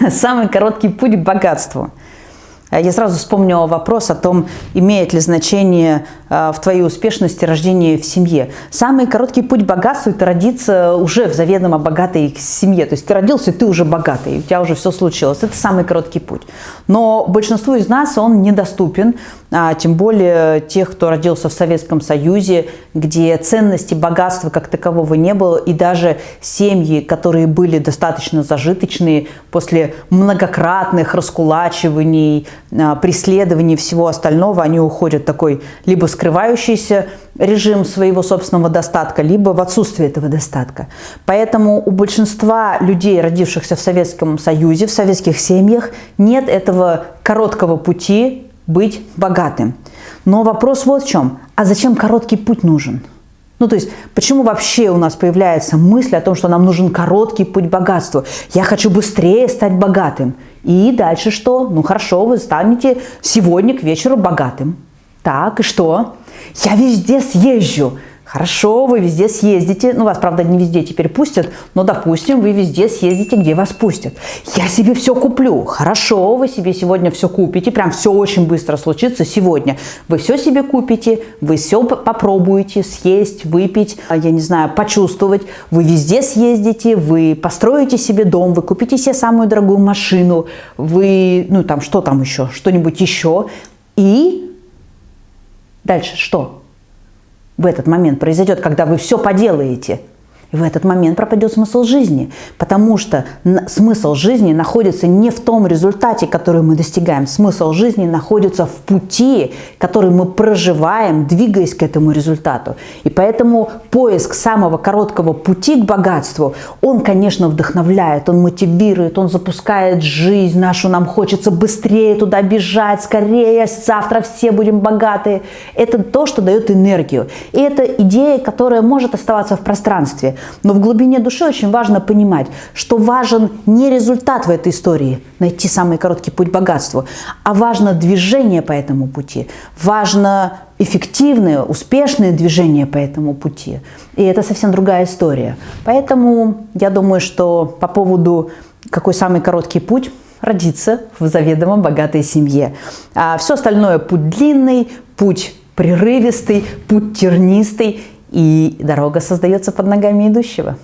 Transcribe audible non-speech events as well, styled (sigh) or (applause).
(laughs) самый короткий путь к богатству. А я сразу вспомнила вопрос о том, имеет ли значение а, в твоей успешности рождение в семье. Самый короткий путь к богатству – это родиться уже в заведомо богатой семье. То есть ты родился, ты уже богатый, у тебя уже все случилось. Это самый короткий путь. Но большинству из нас он недоступен, а тем более тех, кто родился в Советском Союзе, где ценности богатства как такового не было, и даже семьи, которые были достаточно зажиточные после многократных раскулачиваний, преследований всего остального, они уходят в такой либо скрывающийся режим своего собственного достатка, либо в отсутствие этого достатка. Поэтому у большинства людей, родившихся в Советском Союзе, в советских семьях, нет этого короткого пути быть богатым. Но вопрос вот в чем. А зачем короткий путь нужен? Ну, то есть, почему вообще у нас появляется мысль о том, что нам нужен короткий путь к богатству? Я хочу быстрее стать богатым. И дальше что? Ну, хорошо, вы станете сегодня к вечеру богатым. Так, и что? Я везде съезжу. Хорошо, вы везде съездите, ну вас, правда, не везде теперь пустят, но, допустим, вы везде съездите, где вас пустят. Я себе все куплю. Хорошо, вы себе сегодня все купите, прям все очень быстро случится сегодня. Вы все себе купите, вы все попробуете съесть, выпить, а, я не знаю, почувствовать. Вы везде съездите, вы построите себе дом, вы купите себе самую дорогую машину, вы, ну там, что там еще, что-нибудь еще. И дальше что? В этот момент произойдет, когда вы все поделаете – и в этот момент пропадет смысл жизни, потому что смысл жизни находится не в том результате, который мы достигаем. Смысл жизни находится в пути, который мы проживаем, двигаясь к этому результату. И поэтому поиск самого короткого пути к богатству, он, конечно, вдохновляет, он мотивирует, он запускает жизнь нашу, нам хочется быстрее туда бежать, скорее, завтра все будем богаты. Это то, что дает энергию. И это идея, которая может оставаться в пространстве. Но в глубине души очень важно понимать, что важен не результат в этой истории, найти самый короткий путь к богатству, а важно движение по этому пути, важно эффективное, успешное движение по этому пути. И это совсем другая история. Поэтому я думаю, что по поводу какой самый короткий путь, родиться в заведомо богатой семье. А все остальное путь длинный, путь прерывистый, путь тернистый, и дорога создается под ногами идущего.